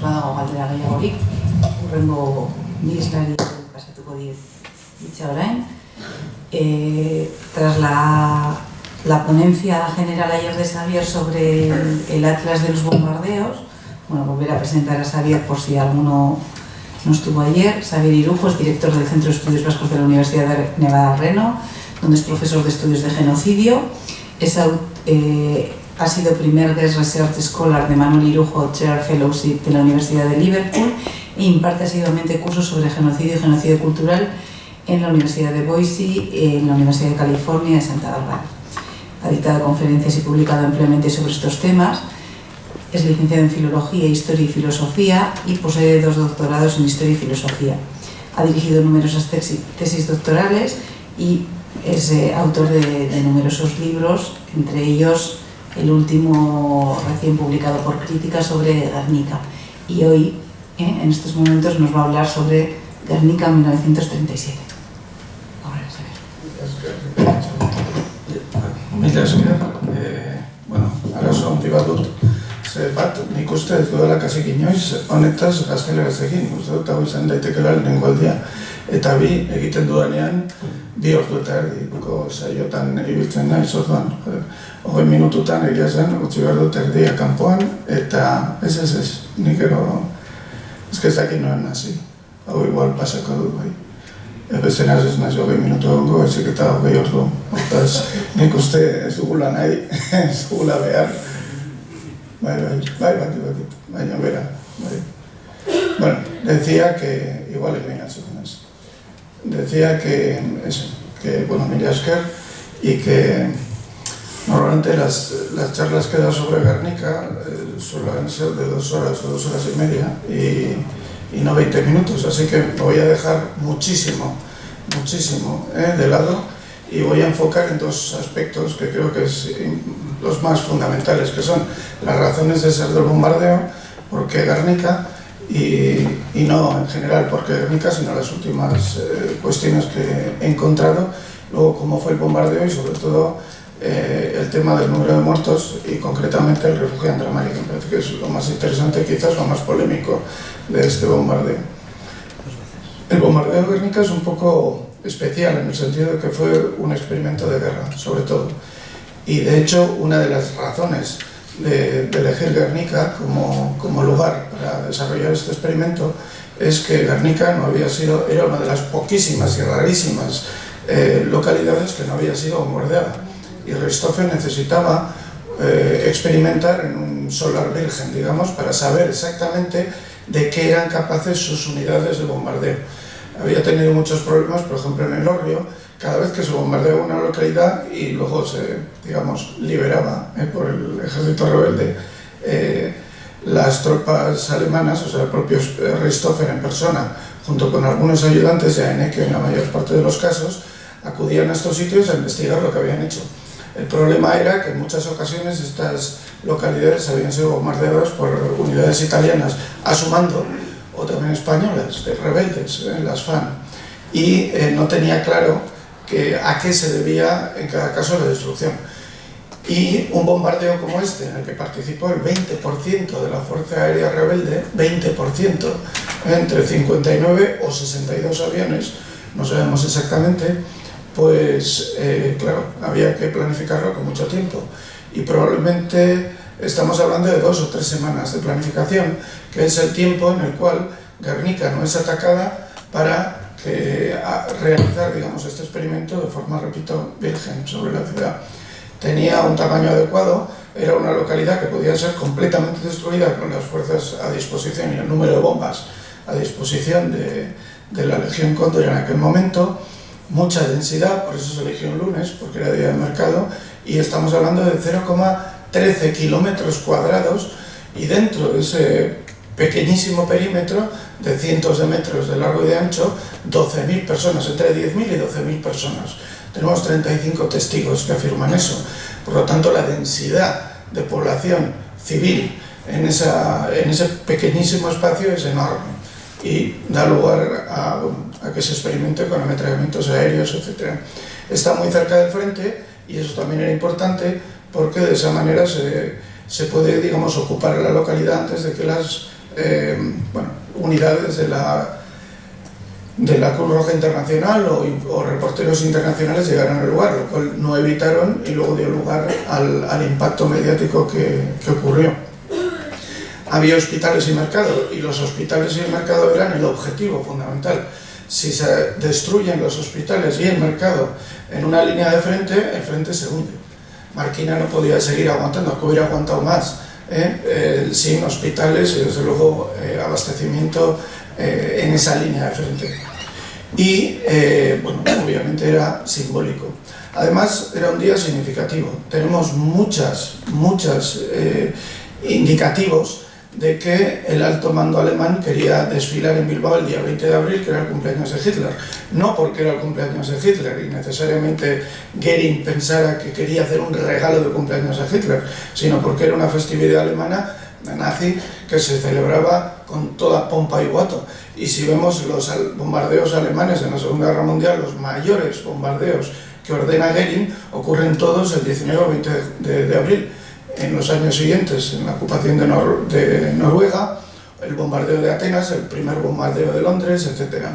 badago galdera gehiagorik, urrengo bi eslari pasatuko die ditza orain. Eh, tras la, la ponencia general ayer de Xavier sobre el, el Atlas de los bombardeos, bueno, volver a presentar a Xavier por si alguno no estuvo ayer. Xavier Irujo es director del Centro de Estudios Vascos de la Universidad de Nevada Reno, donde es profesor de estudios de genocidio. Es, eh, ha sido primer Guest Research Scholar de Manuel Irujo Chair Fellowship de la Universidad de Liverpool e imparte asiduamente cursos sobre genocidio y genocidio cultural en la Universidad de Boise, en la Universidad de California de Santa Bárbara. Ha dictado conferencias y publicado ampliamente sobre estos temas. Es licenciado en Filología, Historia y Filosofía y posee dos doctorados en Historia y Filosofía. Ha dirigido numerosas tesis, doctorales y es eh, autor de, de numerosos libros, entre ellos el último recién publicado por Crítica sobre Guernica. Y hoy, eh, en estos momentos, nos va a hablar sobre Guernica 1937. Ahora, a ver. Eh, bueno, handi bat dut. Ze bat, nik uste ez duela kasik inoiz, honetaz gazteleraz egin, uste dut hau izan daitekela lehenengo aldia. Eta bi, egiten dudanean, bi ordu eta erdiko saiotan ibiltzen naiz orduan. Hogei minututan egia zen, utzi behar dut erdia kanpoan, eta ez ez ez, nik ero, ez kezakin noen nazi. Hau igual pasako du bai. Beste naz ez naiz hogei minutu egongo, ezik eta hogei ordu. Hortaz, nik uste ez dugula nahi, ez dugula behar. Bueno, decía que, igual es. Decía que, eso, que, bueno, Esker, y que normalmente las, las charlas que da sobre Guernica eh, suelen ser de dos horas o dos horas y media y, y no 20 minutos, así que me voy a dejar muchísimo, muchísimo eh, de lado y voy a enfocar en dos aspectos que creo que es los más fundamentales, que son las razones de ser del bombardeo, por qué Guernica y, y no en general por qué Guernica, sino las últimas eh, cuestiones que he encontrado, luego cómo fue el bombardeo y sobre todo eh, el tema del número de muertos y concretamente el refugio Andramari, que me parece que es lo más interesante, quizás lo más polémico de este bombardeo. El bombardeo de Guernica es un poco especial en el sentido de que fue un experimento de guerra, sobre todo. Y de hecho, una de las razones de, de elegir Guernica como, como, lugar para desarrollar este experimento es que Guernica no había sido, era una de las poquísimas y rarísimas eh, localidades que no había sido bombardeada. Y Ristoffen necesitaba eh, experimentar en un solar virgen, digamos, para saber exactamente de qué eran capaces sus unidades de bombardeo. Había tenido muchos problemas, por ejemplo, en el Orrio, cada vez que se bombardeaba una localidad y luego se, digamos, liberaba eh, por el ejército rebelde, eh, las tropas alemanas, o sea, el propio Richthofen en persona, junto con algunos ayudantes de ANEC en la mayor parte de los casos, acudían a estos sitios a investigar lo que habían hecho. El problema era que en muchas ocasiones estas localidades habían sido bombardeadas por unidades italianas a su mando, o también españolas, de rebeldes, en las FAN, y eh, no tenía claro a qué se debía en cada caso la destrucción. Y un bombardeo como este, en el que participó el 20% de la Fuerza Aérea Rebelde, 20%, entre 59 o 62 aviones, no sabemos exactamente, pues eh, claro, había que planificarlo con mucho tiempo. Y probablemente estamos hablando de dos o tres semanas de planificación, que es el tiempo en el cual Guernica no es atacada para que, realizar digamos, este experimento de forma, repito, virgen sobre la ciudad. Tenía un tamaño adecuado, era una localidad que podía ser completamente destruida con las fuerzas a disposición y el número de bombas a disposición de, de la Legión Cóndor en aquel momento, mucha densidad, por eso se eligió un lunes, porque era día de mercado, y estamos hablando de 0,13 kilómetros cuadrados, y dentro de ese pequeñísimo perímetro de cientos de metros de largo y de ancho, 12.000 personas, entre 10.000 y 12.000 personas. Tenemos 35 testigos que afirman eso. Por lo tanto, la densidad de población civil en, esa, en ese pequeñísimo espacio es enorme y da lugar a, que se experimente con ametrallamientos aéreos, etc. Está muy cerca del frente y eso también era importante porque de esa manera se, se puede digamos, ocupar la localidad antes de que las eh, bueno, unidades de la, de la Cruz Roja Internacional o, reporteros internacionales llegaran al lugar, lo cual no evitaron y luego dio lugar al, al impacto mediático que, que ocurrió había hospitales y mercado y los hospitales y el mercado eran el objetivo fundamental. Si se destruyen los hospitales y el mercado en una línea de frente, el frente se hunde. Marquina no podía seguir aguantando, que hubiera aguantado más, sin hospitales y desde luego eh, abastecimiento en esa línea de frente. Y, bueno, obviamente era simbólico. Además, era un día significativo. Tenemos muchas, muchas indicativos de que el alto mando alemán quería desfilar en Bilbao el día 20 de abril, que era el cumpleaños de Hitler. No porque era el cumpleaños de Hitler y necesariamente Goering pensara que quería hacer un regalo de cumpleaños a Hitler, sino porque era una festividad alemana nazi que se celebraba con toda pompa y guato. Y si vemos los bombardeos alemanes en la Segunda Guerra Mundial, los mayores bombardeos que ordena Goering ocurren todos el 19 o 20 de abril en los años siguientes, en la ocupación de, Noruega, el bombardeo de Atenas, el primer bombardeo de Londres, etc.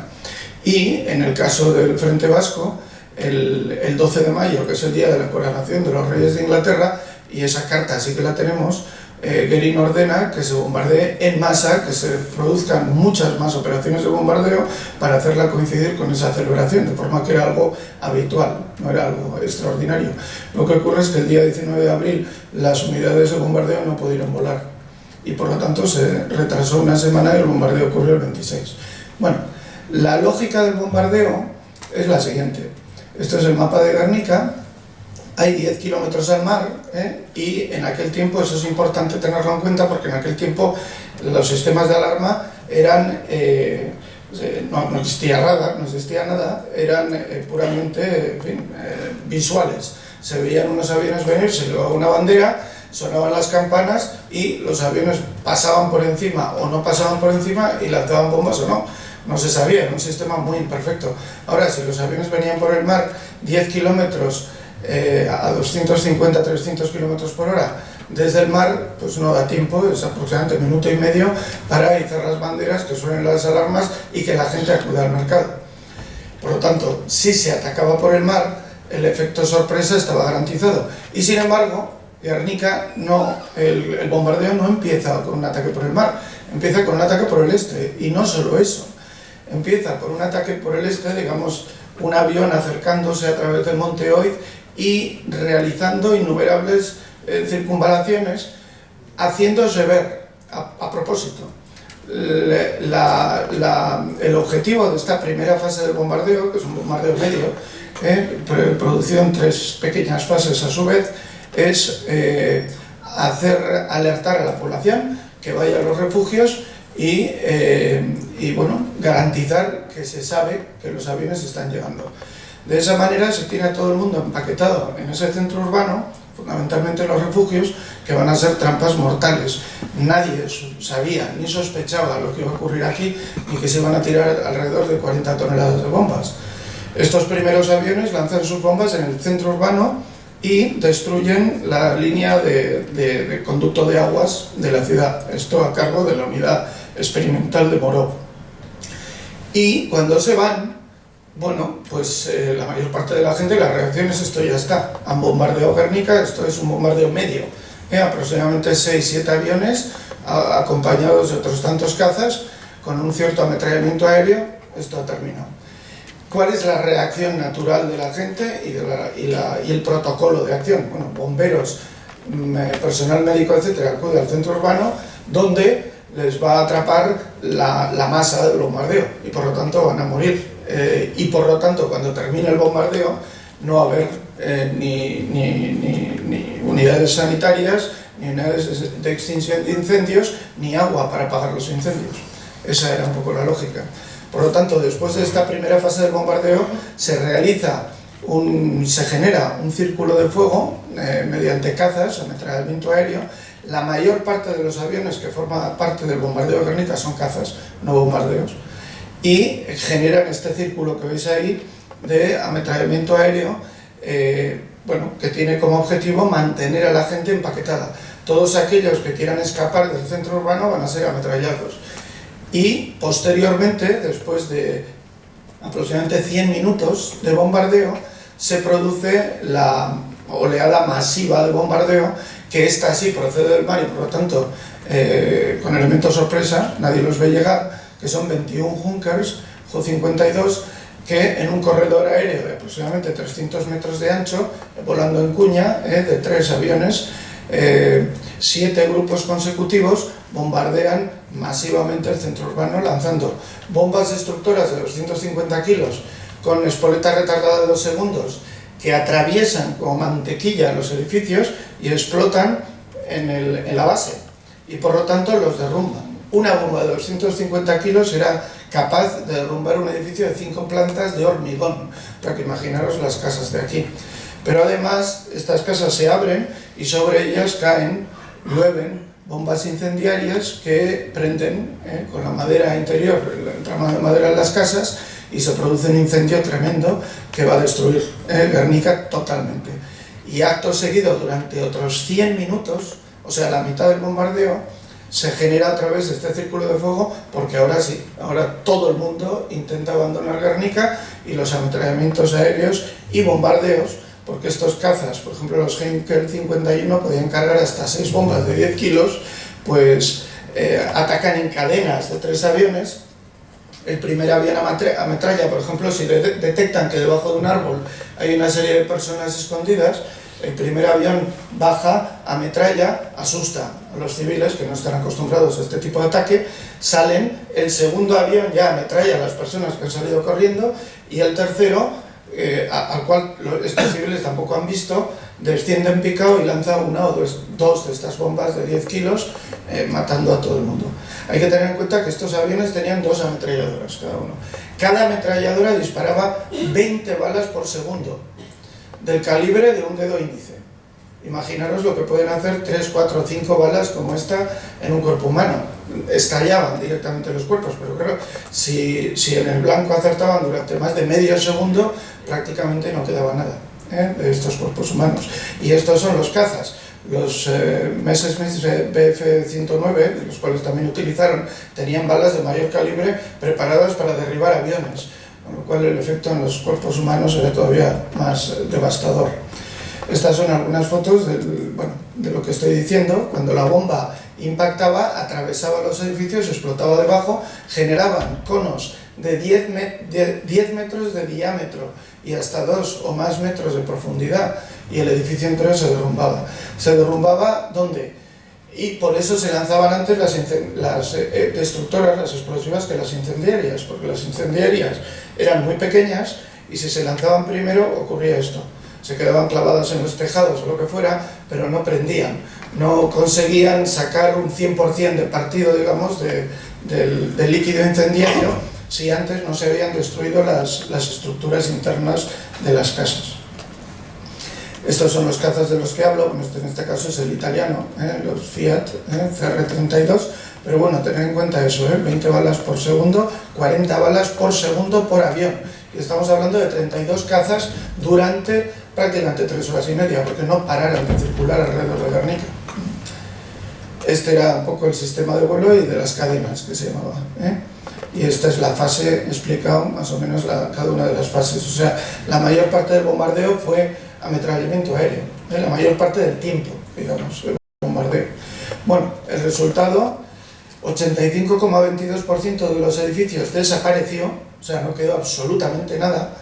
Y en el caso del Frente Vasco, el, el 12 de mayo, que es el día de la coronación de los reyes de Inglaterra, y esa carta sí que la tenemos, eh, ordena que se bombardee en masa, que se produzcan muchas más operaciones de bombardeo para hacerla coincidir con esa celebración, de forma que era algo habitual, no era algo extraordinario. Lo que ocurre es que el día 19 de abril las unidades de bombardeo no pudieron volar y por lo tanto se retrasó una semana y el bombardeo ocurrió el 26. Bueno, la lógica del bombardeo es la siguiente. Esto es el mapa de Guernica, hay 10 kilómetros al mar ¿eh? y en aquel tiempo, eso es importante tenerlo en cuenta porque en aquel tiempo los sistemas de alarma eran, eh, no, existía radar, no existía nada, eran eh, puramente visuales. Se veían unos aviones venir, se llevaba una bandera, sonaban las campanas y los aviones pasaban por encima o no pasaban por encima y lanzaban bombas o no. No se sabía, era un sistema muy imperfecto. Ahora, si los aviones venían por el mar 10 kilómetros eh, a 250-300 kilómetros por hora desde el mar, pues no da tiempo, es aproximadamente un minuto y medio para izar las banderas, que suenen las alarmas y que la gente acude al mercado. Por lo tanto, si se atacaba por el mar, el efecto sorpresa estaba garantizado. Y sin embargo, Guernica no, el, el bombardeo no empieza con un ataque por el mar, empieza con un ataque por el este. Y no solo eso, empieza por un ataque por el este, digamos, un avión acercándose a través del monte Oiz y realizando innumerables eh, circunvalaciones, haciéndose ver, a, propósito, el objetivo de esta primera fase del bombardeo, que es un bombardeo medio, eh, producido en tres pequeñas fases a su vez, es eh, hacer alertar a la población que vaya a los refugios y, y bueno, garantizar que se sabe que los aviones están llegando. De esa manera se tiene a todo el mundo empaquetado en ese centro urbano, fundamentalmente en los refugios, que van a ser trampas mortales. Nadie sabía ni sospechaba lo que iba a ocurrir aquí ni que se iban a tirar alrededor de 40 toneladas de bombas. Estos primeros aviones lanzan sus bombas en el centro urbano y destruyen la línea de, de conducto de aguas de la ciudad. Esto a cargo de la unidad experimental de Moró. Y cuando se van, bueno, pues eh, la mayor parte de la gente, la reacción es esto ya está. Han bombardeado Guernica, esto es un bombardeo medio. ¿eh? aproximadamente 6-7 aviones acompañados de otros tantos cazas con un cierto ametrallamiento aéreo, esto ha terminado. ¿Cuál es la reacción natural de la gente y, el protocolo de acción? Bueno, bomberos, mm, eh, personal médico, etcétera, acude al centro urbano donde les va a atrapar la, la masa del bombardeo y por lo tanto van a morir eh, y por lo tanto cuando termine el bombardeo no va a haber eh, ni, ni, unidades sanitarias, ni unidades de extinción de incendios, ni agua para apagar los incendios. Esa era un poco la lógica. Por lo tanto, después de esta primera fase del bombardeo, se realiza un, se genera un círculo de fuego eh, mediante cazas, ametrallamiento aéreo. La mayor parte de los aviones que forman parte del bombardeo de Guernica son cazas, no bombardeos y generan este círculo que veis ahí de ametrallamiento aéreo eh, bueno, que tiene como objetivo mantener a la gente empaquetada. todos aquellos que quieran escapar del centro urbano van a ser ametrallados. Y posteriormente, después de aproximadamente 100 minutos de bombardeo, se produce la oleada masiva de bombardeo, que esta sí procede del mar y por lo tanto eh, con elementos sorpresa, nadie los ve llegar, que son 21 Junkers Ju-52 que en un corredor aéreo de aproximadamente 300 metros de ancho, volando en cuña eh, de tres aviones, eh, siete grupos consecutivos bombardean masivamente el centro urbano lanzando bombas destructoras de 250 kilos con espoleta retardada de 2 segundos que atraviesan como mantequilla los edificios y explotan en, en la base y por lo tanto los derrumban. Una bomba de 250 kilos era capaz de derrumbar un edificio de 5 plantas de hormigón, para que imaginaros las casas de aquí. Pero además estas casas se abren y sobre ellas caen, llueven bombas incendiarias que prenden eh, con la madera interior, el trama de madera en las casas y se produce un incendio tremendo que va a destruir eh, Guernica totalmente. Y acto seguido, durante otros 100 minutos, o sea, la mitad del bombardeo, se genera a través de este círculo de fuego porque ahora sí, ahora todo el mundo intenta abandonar Guernica y los ametrallamientos aéreos y bombardeos porque estos cazas, por ejemplo los Heinkel 51 podían cargar hasta 6 bombas de 10 kilos pues eh, atacan en cadenas de tres aviones. El primer avión ametralla, por ejemplo, si detectan que debajo de un árbol hay una serie de personas escondidas, el primer avión baja, ametralla, asusta a los civiles que no están acostumbrados a este tipo de ataque, salen, el segundo avión ya ametralla a las personas que han salido corriendo y el tercero, eh, al cual estos civiles tampoco han visto, desciende en picado y lanza una o dos, de estas bombas de 10 kilos, eh, matando a todo el mundo. Hay que tener en cuenta que estos aviones tenían dos ametralladoras cada uno. Cada ametralladora disparaba 20 balas por segundo, del calibre de un dedo índice. Imaginaros lo que pueden hacer 3, 4, 5 balas como esta en un cuerpo humano. Estallaban directamente los cuerpos, pero claro, si, si en el blanco acertaban durante más de medio segundo, prácticamente no quedaba nada ¿eh? de estos cuerpos humanos. Y estos son los cazas. Los eh, Messerschmitt BF-109, los cuales también utilizaron, tenían balas de mayor calibre preparadas para derribar aviones con lo cual el efecto en los cuerpos humanos era todavía más eh, devastador. Estas son algunas fotos de lo que estoy diciendo, cuando la bomba impactaba, atravesaba los edificios, explotaba debajo, generaban conos de 10, de 10 metros de diámetro y hasta 2 o más metros de profundidad y el edificio entero se derrumbaba. ¿Se derrumbaba dónde? Y por eso se lanzaban antes las, las eh, eh, destructoras, las explosivas, que las incendiarias, porque las incendiarias eran muy pequeñas y si se lanzaban primero ocurría esto. Se quedaban clavadas en los tejados o lo que fuera, pero no prendían. No conseguían sacar un 100% de partido, digamos, del, del, líquido incendiario si antes no se habían destruido las, las estructuras internas de las casas. Estos son los cazas de los que hablo, este, en este caso es el italiano, ¿eh? los Fiat ¿eh? CR32, pero bueno, tener en cuenta eso, 20 ¿eh? balas por segundo, 40 balas por segundo por avión. Y estamos hablando de 32 cazas durante prácticamente 3 horas y media, porque no pararon de circular alrededor de Guernica. Este era un poco el sistema de vuelo y de las cadenas que se llamaba. Y esta es la fase, explicado más o menos cada una de las fases. O sea, la mayor parte del bombardeo fue ametrallamiento aéreo, en la mayor parte del tiempo, digamos, el bombardeo. Bueno, el resultado, 85,22% de los edificios desapareció, o sea, no quedó absolutamente nada,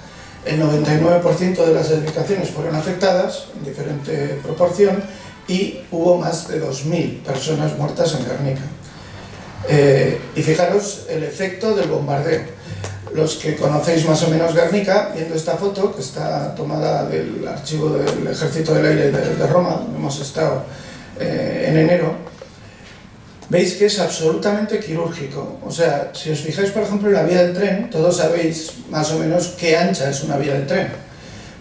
el 99% de las edificaciones fueron afectadas, en diferente proporción, y hubo más de 2.000 personas muertas en Guernica. Eh, y fijaros el efecto del bombardeo los que conocéis más o menos Guernica, viendo esta foto, que está tomada del archivo del Ejército del Aire de, Roma, donde hemos estado eh, en enero, veis que es absolutamente quirúrgico. O sea, si os fijáis, por ejemplo, en la vía del tren, todos sabéis más o menos qué ancha es una vía del tren.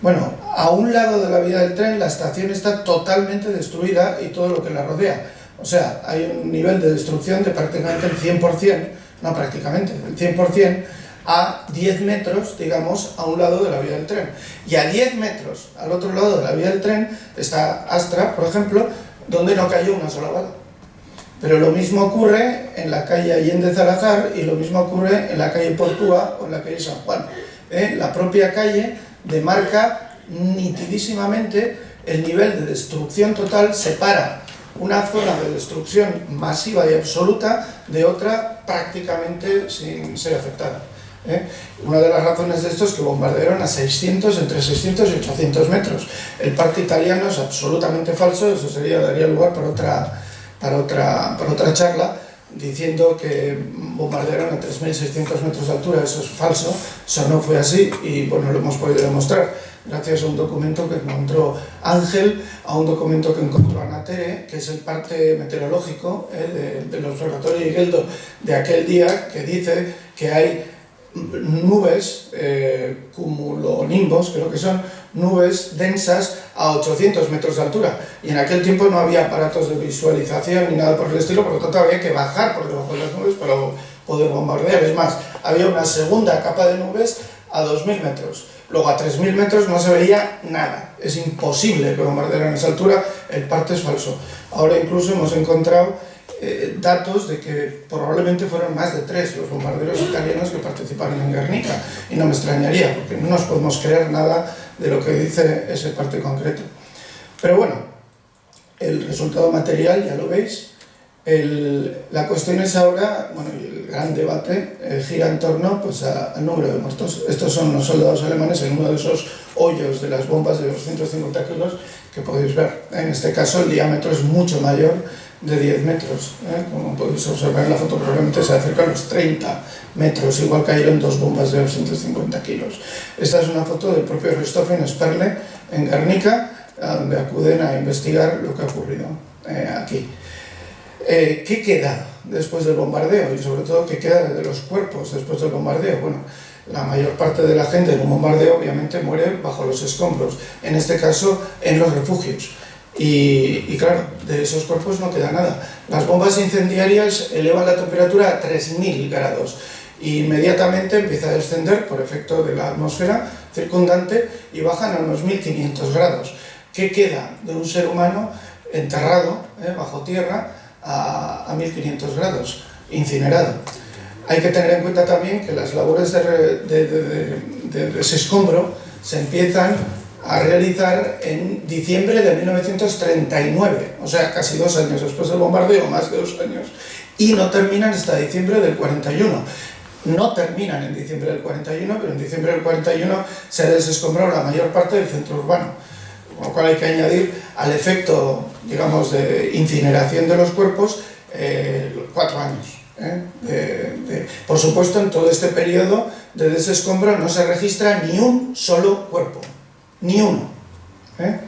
Bueno, a un lado de la vía del tren la estación está totalmente destruida y todo lo que la rodea. O sea, hay un nivel de destrucción de prácticamente el 100%, no prácticamente, el 100%, a 10 metros, digamos, a un lado de la vía del tren. Y a 10 metros al otro lado de la vía del tren está Astra, por ejemplo, donde no cayó una sola bala. Pero lo mismo ocurre en la calle Allende Zalazar y lo mismo ocurre en la calle Portúa o en la calle San Juan. ¿eh? La propia calle demarca nitidísimamente el nivel de destrucción total, separa una zona de destrucción masiva y absoluta de otra prácticamente sin ser afectada. ¿Eh? Una de las razones de esto es que bombardearon a 600, entre 600 y 800 metros. El parte italiano es absolutamente falso, eso sería, daría lugar para otra, para otra, para otra charla, diciendo que bombardearon a 3.600 metros de altura, eso es falso, eso no fue así y bueno, lo hemos podido demostrar gracias a un documento que encontró Ángel, a un documento que encontró Anatere, que es el parte meteorológico eh, del observatorio de Geldo de aquel día, que dice que hay nubes, eh, cumulonimbos, creo que son nubes densas a 800 metros de altura. Y en aquel tiempo no había aparatos de visualización ni nada por el estilo, por lo tanto había que bajar por debajo de las nubes para poder bombardear. Es más, había una segunda capa de nubes a 2.000 metros. Luego a 3.000 metros no se veía nada. Es imposible que bombardearan a esa altura, el parte es falso. Ahora incluso hemos encontrado eh, datos de que probablemente fueron más de tres los bombarderos italianos que participaron en Guernica. Y no me extrañaría, porque no nos podemos creer nada de lo que dice ese parte concreto. Pero bueno, el resultado material ya lo veis. la cuestión es ahora, bueno, el gran debate eh, gira en torno pues, al número de muertos. Estos son los soldados alemanes en uno de esos hoyos de las bombas de 250 kilos que podéis ver. En este caso el diámetro es mucho mayor de 10 metros. ¿eh? Como podéis observar en la foto, probablemente se acerca a los 30 metros, igual cayeron dos bombas de 250 kilos. Esta es una foto del propio Richthofen Sperle en Guernica, donde acuden a investigar lo que ha ocurrido eh, aquí. Eh, ¿Qué queda después del bombardeo? Y sobre todo, ¿qué queda de los cuerpos después del bombardeo? Bueno, la mayor parte de la gente en un bombardeo obviamente muere bajo los escombros, en este caso en los refugios. Y, claro, de esos cuerpos no queda nada. Las bombas incendiarias elevan la temperatura a 3.000 grados e inmediatamente empieza a descender por efecto de la atmósfera circundante y bajan a unos 1.500 grados. ¿Qué queda de un ser humano enterrado eh, bajo tierra a, a 1.500 grados, incinerado? Hay que tener en cuenta también que las labores de, de, de, de desescombro se empiezan a realizar en diciembre de 1939, o sea, casi dos años después del bombardeo, más de dos años, y no terminan hasta diciembre del 41. No terminan en diciembre del 41, pero en diciembre del 41 se desescombró la mayor parte del centro urbano, con lo cual hay que añadir al efecto, digamos, de incineración de los cuerpos, eh, cuatro años. ¿eh? por supuesto, en todo este periodo de desescombro no se registra ni un solo cuerpo ni uno. ¿eh?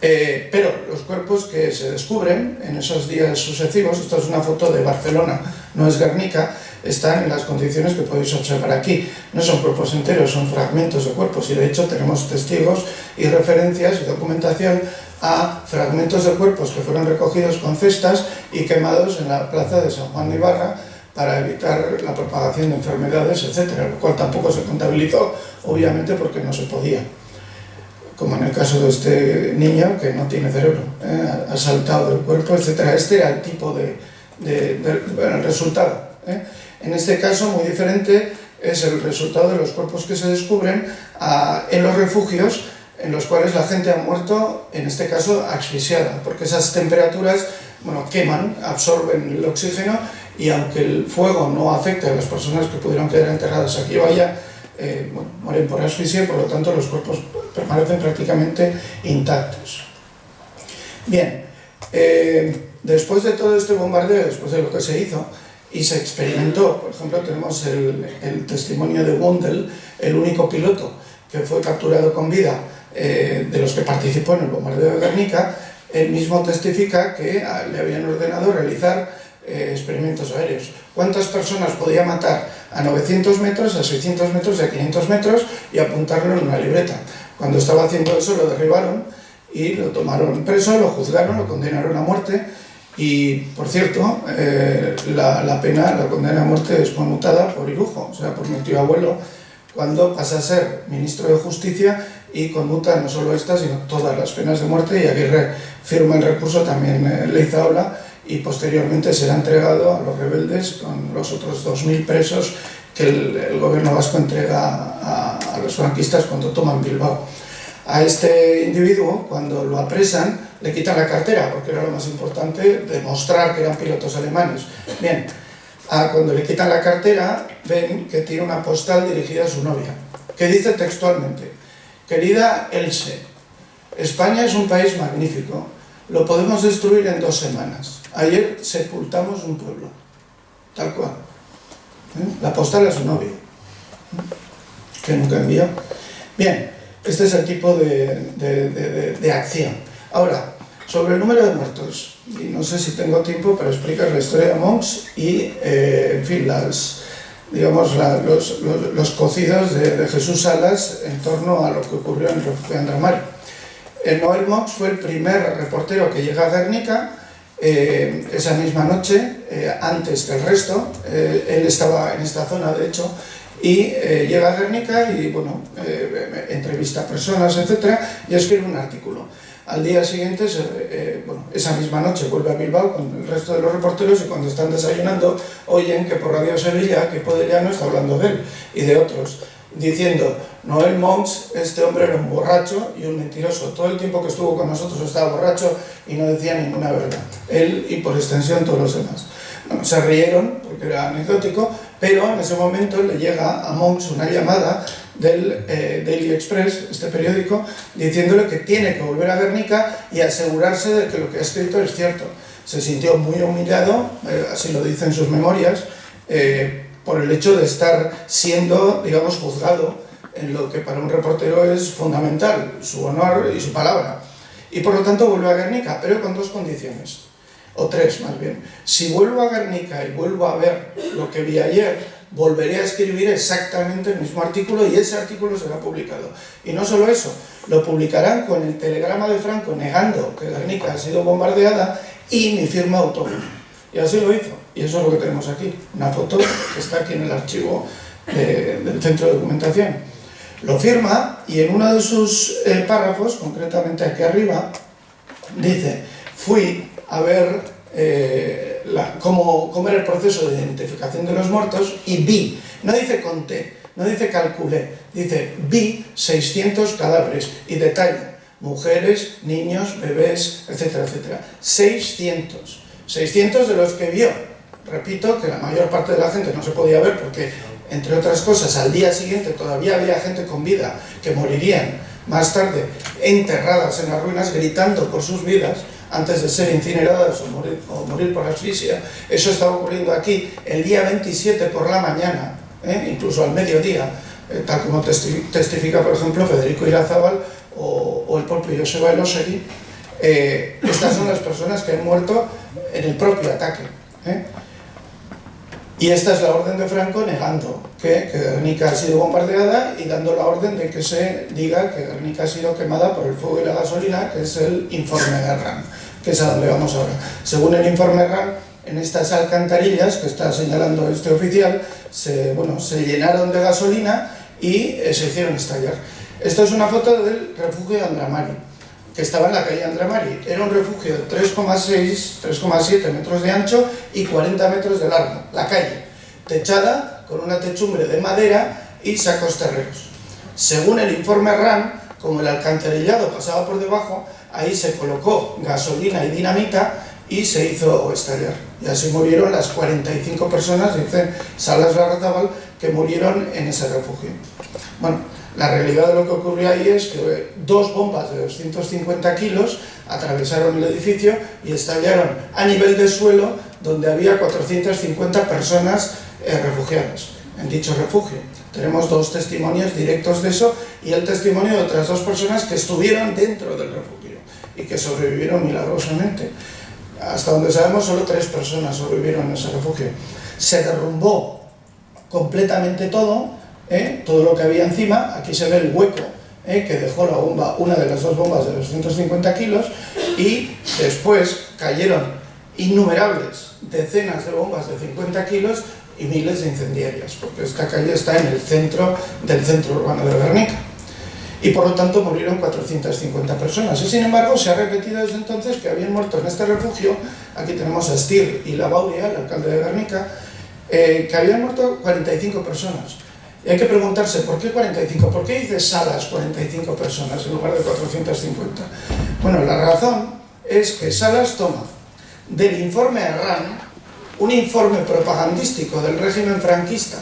Eh, pero los cuerpos que se descubren en esos días sucesivos, esto es una foto de Barcelona, no es Guernica, están en las condiciones que podéis observar aquí. No son cuerpos enteros, son fragmentos de cuerpos y de hecho tenemos testigos y referencias y documentación a fragmentos de cuerpos que fueron recogidos con cestas y quemados en la plaza de San Juan de Ibarra para evitar la propagación de enfermedades, etc., lo cual tampoco se contabilizó, obviamente porque no se podía como en el caso de este niño que no tiene cerebro, ¿eh? ha saltado del cuerpo, etc. Este era el tipo de, bueno, el resultado. ¿eh? En este caso, muy diferente, es el resultado de los cuerpos que se descubren ah, en los refugios en los cuales la gente ha muerto, en este caso, asfixiada, porque esas temperaturas bueno, queman, absorben el oxígeno y aunque el fuego no afecte a las personas que pudieron quedar enterradas aquí o allá, eh, mueren por asfixia y por lo tanto los cuerpos permanecen prácticamente intactos. Bien, eh, después de todo este bombardeo, después de lo que se hizo y se experimentó, por ejemplo tenemos el, testimonio de Wundel, el único piloto que fue capturado con vida eh, de los que participó en el bombardeo de Guernica, él mismo testifica que le habían ordenado realizar experimentos aéreos. ¿Cuántas personas podía matar a 900 metros, a 600 metros y a 500 metros y apuntarlo en una libreta. Cuando estaba haciendo eso lo derribaron y lo tomaron preso, lo juzgaron, lo condenaron a muerte. Y, por cierto, eh, la, pena, la condena a muerte es conmutada por Irujo, o sea, por mi tío abuelo, cuando pasa a ser ministro de Justicia y conmuta no solo esta, sino todas las penas de muerte. Y Aguirre firma el recurso también eh, Leizaola y posteriormente será entregado a los rebeldes con los otros 2.000 presos que el, gobierno vasco entrega a, a los franquistas cuando toman Bilbao. A este individuo, cuando lo apresan, le quitan la cartera, porque era lo más importante, demostrar que eran pilotos alemanes. Bien, a cuando le quitan la cartera, ven que tiene una postal dirigida a su novia, que dice textualmente, Querida Else, España es un país magnífico, lo podemos destruir en dos semanas. Ayer sepultamos un pueblo, tal cual. ¿Eh? La postal a su novia, que nunca envió. Bien, este es el tipo de, de, de, acción. Ahora, sobre el número de muertos, y no sé si tengo tiempo para explicar la historia de Monks y, eh, en fin, las, digamos, los, los, cocidos de, Jesús Salas en torno a lo que ocurrió en de Andramari. Eh, Noel Monks fue el primer reportero que llega a Guernica eh, esa misma noche, eh, antes que el resto, eh, él estaba en esta zona, de hecho, y llega a Guernica y, bueno, entrevista a personas, etcétera, y escribe un artículo. Al día siguiente, se, eh, bueno, esa misma noche, vuelve a Bilbao con el resto de los reporteros y cuando están desayunando oyen que por Radio Sevilla que Podellano está hablando de él y de otros, diciendo Noel Monks, este hombre era un borracho y un mentiroso. Todo el tiempo que estuvo con nosotros estaba borracho y no decía ninguna verdad. Él y por extensión todos los demás. Bueno, se rieron porque era anecdótico, pero en ese momento le llega a Monks una llamada del eh, Daily Express, este periódico, diciéndole que tiene que volver a Guernica y asegurarse de que lo que ha escrito es cierto. Se sintió muy humillado, eh, así lo dice en sus memorias, eh, por el hecho de estar siendo, digamos, juzgado en lo que para un reportero es fundamental, su honor y su palabra. Y por lo tanto vuelve a Guernica, pero con dos condiciones, o tres más bien. Si vuelvo a Guernica y vuelvo a ver lo que vi ayer, volveré a escribir exactamente el mismo artículo y ese artículo será publicado. Y no solo eso, lo publicarán con el telegrama de Franco negando que Guernica ha sido bombardeada y mi firma autógrafa. Y así lo hizo. Y eso es lo que tenemos aquí, una foto que está aquí en el archivo de, del centro de documentación. Lo firma y en uno de sus eh, párrafos, concretamente aquí arriba, dice, fui a ver eh, cómo, cómo, era el proceso de identificación de los muertos y vi, no dice conté, no dice calculé, dice vi 600 cadáveres y detalla mujeres, niños, bebés, etcétera, etcétera. 600. 600 de los que vio. Repito que la mayor parte de la gente no se podía ver porque, entre otras cosas, al día siguiente todavía había gente con vida que morirían más tarde enterradas en las ruinas gritando por sus vidas antes de ser incineradas o morir, por asfixia. Eso estaba ocurriendo aquí el día 27 por la mañana, ¿eh? incluso al mediodía, eh, tal como testifica, por ejemplo, Federico Irazábal o, o el propio Joseba Elosegui. Eh, estas son las personas que han muerto en el propio ataque. ¿eh? Y esta es la orden de Franco negando que, que Guernica ha sido bombardeada y dando la orden de que se diga que Guernica ha sido quemada por el fuego y la gasolina, que es el informe de RAN, que es a donde vamos ahora. Según el informe RAN, en estas alcantarillas que está señalando este oficial, se, bueno, se llenaron de gasolina y eh, se hicieron estallar. Esta es una foto del refugio de Andramari que estaba en la calle Andramari. Era un refugio de 3,6, 3,7 metros de ancho y 40 metros de largo, la calle, techada con una techumbre de madera y sacos terreros. Según el informe RAN, como el alcantarillado pasaba por debajo, ahí se colocó gasolina y dinamita y se hizo estallar. Y así murieron las 45 personas, dicen Salas Larrazábal, que murieron en ese refugio. Bueno, la realidad de lo que ocurrió ahí es que dos bombas de 250 kilos atravesaron el edificio y estallaron a nivel de suelo donde había 450 personas eh, refugiadas en dicho refugio. Tenemos dos testimonios directos de eso y el testimonio de otras dos personas que estuvieron dentro del refugio y que sobrevivieron milagrosamente. Hasta donde sabemos, solo tres personas sobrevivieron en ese refugio. Se derrumbó completamente todo, ¿eh? todo lo que había encima, aquí se ve el hueco ¿eh? que dejó la bomba, una de las dos bombas de 250 kilos, y después cayeron innumerables decenas de bombas de 50 kilos y miles de incendiarias, porque esta calle está en el centro del centro urbano de Guernica. Y por lo tanto murieron 450 personas. Y sin embargo se ha repetido desde entonces que habían muerto en este refugio, aquí tenemos a Stier y la Baudia, el alcalde de Guernica, eh, que habían muerto 45 personas. Y hay que preguntarse, ¿por qué 45? ¿Por qué dice Salas 45 personas en lugar de 450? Bueno, la razón es que Salas toma del informe RAN, un informe propagandístico del régimen franquista,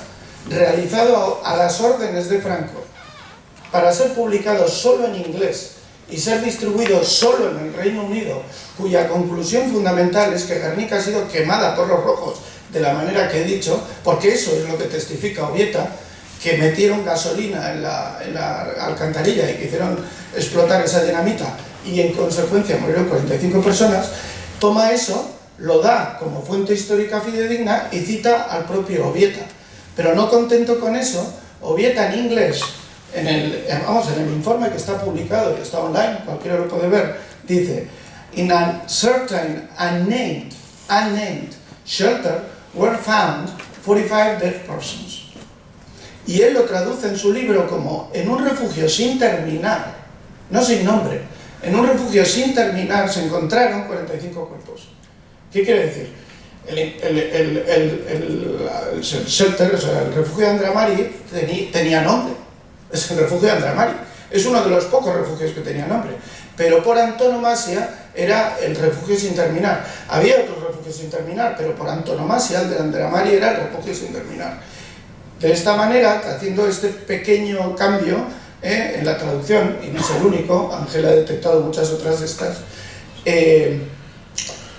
realizado a las órdenes de Franco, para ser publicado solo en inglés y ser distribuido solo en el Reino Unido, cuya conclusión fundamental es que Guernica ha sido quemada por los rojos de la manera que he dicho, porque eso es lo que testifica Ovieta, que metieron gasolina en la, en la alcantarilla y que hicieron explotar esa dinamita y en consecuencia murieron 45 personas, toma eso, lo da como fuente histórica fidedigna y cita al propio Ovieta. Pero no contento con eso, Ovieta en inglés, en el, vamos, en el informe que está publicado y está online, cualquiera lo puede ver, dice, in a certain unnamed, unnamed shelter were found 45 dead persons. Y él lo traduce en su libro como en un refugio sin terminar, no sin nombre, en un refugio sin terminar se encontraron 45 cuerpos. ¿Qué quiere decir? El, el, el, el shelter, o sea, el refugio de Andramari tenía nombre, es el refugio de Andramari. Es uno de los pocos refugios que tenía nombre, pero por antonomasia era el refugio sin terminar. Había otros refugios sin terminar, pero por antonomasia el de Andramari era el refugio sin terminar. De esta manera, haciendo este pequeño cambio eh, en la traducción, y no es el único, Ángela ha detectado muchas otras de estas, eh,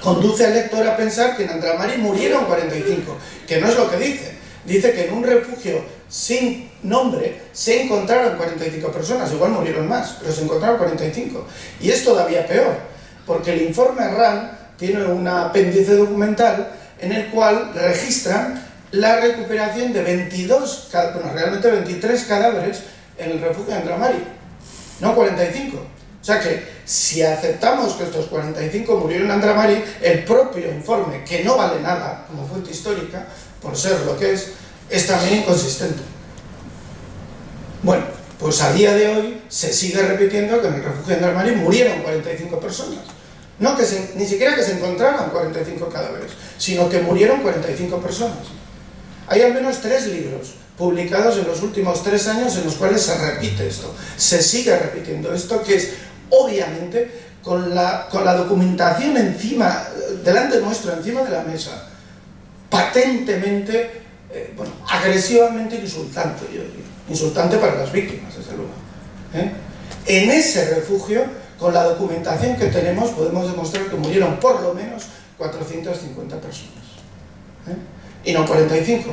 conduce al lector a pensar que en Andramari murieron 45, que no es lo que dice. Dice que en un refugio sin nombre se encontraron 45 personas, igual murieron más, pero se encontraron 45. Y es todavía peor, porque el informe RAN tiene un apéndice documental en el cual registran la recuperación de 22, bueno, realmente 23 cadáveres en el refugio de Andramari, no 45. O sea que si aceptamos que estos 45 murieron en Andramari, el propio informe, que no vale nada como fuente histórica, por ser lo que es, es también inconsistente. Bueno, pues a día de hoy se sigue repitiendo que en el refugio de Andramari murieron 45 personas. No que ni siquiera que se encontraran 45 cadáveres, sino que murieron 45 personas. Hay al menos tres libros publicados en los últimos tres años en los cuales se repite esto. Se sigue repitiendo esto, que es obviamente con la, con la documentación encima, delante nuestro, encima de la mesa, patentemente, eh, bueno, agresivamente insultante, yo diría. Insultante para las víctimas, desde luego. ¿eh? En ese refugio, con la documentación que tenemos, podemos demostrar que murieron por lo menos 450 personas. ¿eh? y no 45.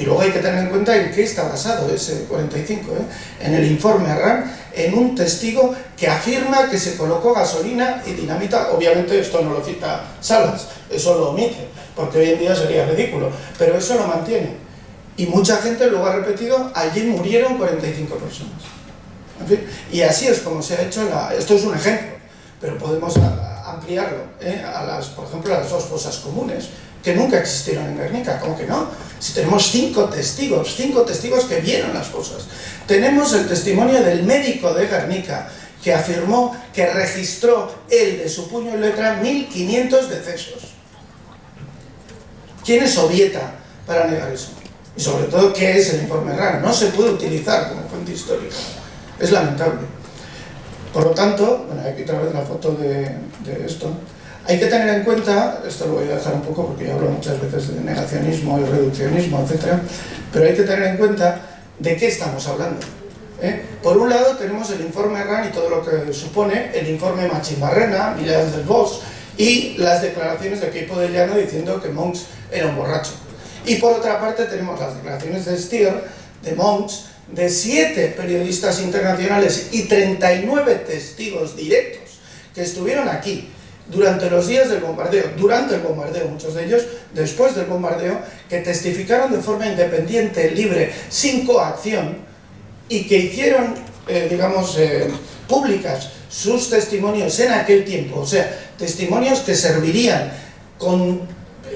Y luego hay que tener en cuenta en qué está basado ese 45, ¿eh? en el informe RAN, en un testigo que afirma que se colocó gasolina y dinamita, obviamente esto no lo cita Salas, eso lo omite, porque hoy en día sería ridículo, pero eso lo mantiene. Y mucha gente luego ha repetido, allí murieron 45 personas. Y así es como se ha hecho, la, esto es un ejemplo, pero podemos ampliarlo ¿eh? a las, por ejemplo, a las dos fosas comunes, que nunca existieron en Guernica, ¿cómo que no? Si tenemos cinco testigos, cinco testigos que vieron las fosas. Tenemos el testimonio del médico de Guernica, que afirmó que registró él de su puño y letra 1500 decesos. ¿Quién es Ovieta para negar eso? Y sobre todo, ¿qué es el informe RAN? No se puede utilizar como fuente histórica. Es lamentable. Por lo tanto, bueno, aquí otra vez la foto de esto. Hay que tener en cuenta, esto lo voy a dejar un poco porque yo hablo muchas veces de negacionismo y reduccionismo, etc. Pero hay que tener en cuenta de qué estamos hablando. ¿eh? Por un lado tenemos el informe RAN y todo lo que supone, el informe Machimbarrena, Miles del Bosch, y las declaraciones de Keipo de Llano diciendo que Monks era un borracho. Y por otra parte tenemos las declaraciones de Stier, de Monks, de siete periodistas internacionales y 39 testigos directos que estuvieron aquí durante los días del bombardeo, durante el bombardeo, muchos de ellos después del bombardeo, que testificaron de forma independiente, libre, sin coacción, y que hicieron, eh, digamos, eh, públicas sus testimonios en aquel tiempo, o sea, testimonios que servirían con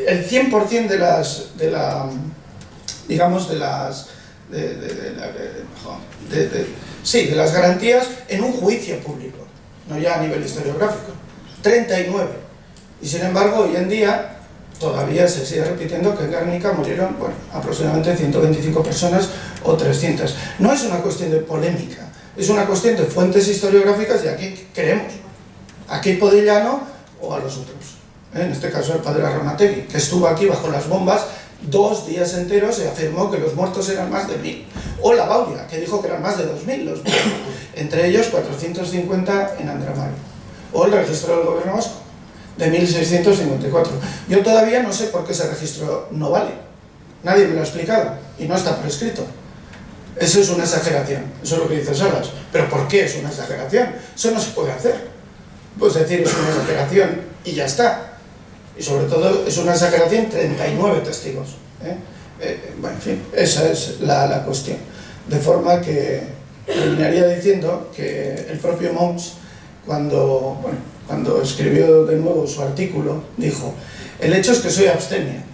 el 100% de las, de la, digamos, de las, de, de, sí, de las garantías en un juicio público, no ya a nivel historiográfico. 39. Y sin embargo, hoy en día todavía se sigue repitiendo que en Guernica murieron bueno, aproximadamente 125 personas o 300. No es una cuestión de polémica, es una cuestión de fuentes historiográficas y aquí creemos. Aquí Podillano o a los otros. ¿eh? En este caso el padre Arramategui, que estuvo aquí bajo las bombas dos días enteros y afirmó que los muertos eran más de mil. O la Baulia, que dijo que eran más de dos mil los muertos, entre ellos 450 en Andramari. O el registro del gobierno vasco, de 1654. Yo todavía no sé por qué ese registro no vale. Nadie me lo ha explicado y no está por escrito. Eso es una exageración, eso es lo que dice Salas. ¿Pero por qué es una exageración? Eso no se puede hacer. Pues decir es una exageración y ya está. Y sobre todo es una exageración 39 testigos. ¿eh? Eh, bueno, en fin, esa es la, la, cuestión. De forma que terminaría diciendo que el propio Mons, cuando, bueno, cuando escribió de nuevo su artículo, dijo el hecho es que soy abstemia.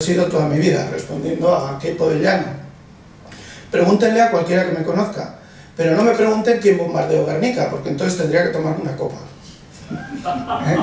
He sido toda mi vida respondiendo a Keipo de Llano, Pregúntenle a cualquiera que me conozca, pero no me pregunten quién bombardeó Guernica, porque entonces tendría que tomar una copa. ¿Eh?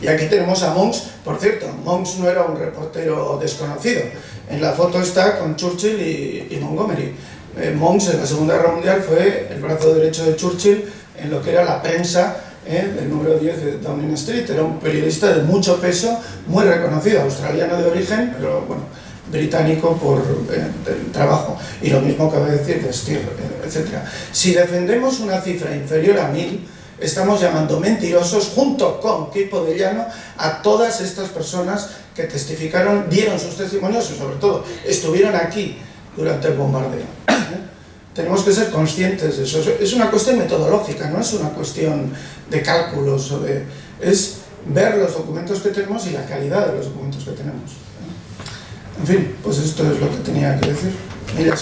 Y aquí tenemos a Monks, por cierto, Monks no era un reportero desconocido. En la foto está con Churchill y, y Montgomery. Eh, Monks en la Segunda Guerra Mundial fue el brazo derecho de Churchill en lo que era la prensa eh, del número 10 de Downing Street. Era un periodista de mucho peso, muy reconocido, australiano de origen, pero bueno, británico por eh, trabajo. Y lo mismo cabe decir de Stier, etc. Si defendemos una cifra inferior a 1000, estamos llamando mentirosos junto con Kipo de Llano a todas estas personas que testificaron, dieron sus testimonios y sobre todo estuvieron aquí durante el bombardeo. Tenemos que ser conscientes de eso. Es una cuestión metodológica, no es una cuestión de cálculos o de... es ver los documentos que tenemos y la calidad de los documentos que tenemos. En fin, pues esto es lo que tenía que decir. Mira.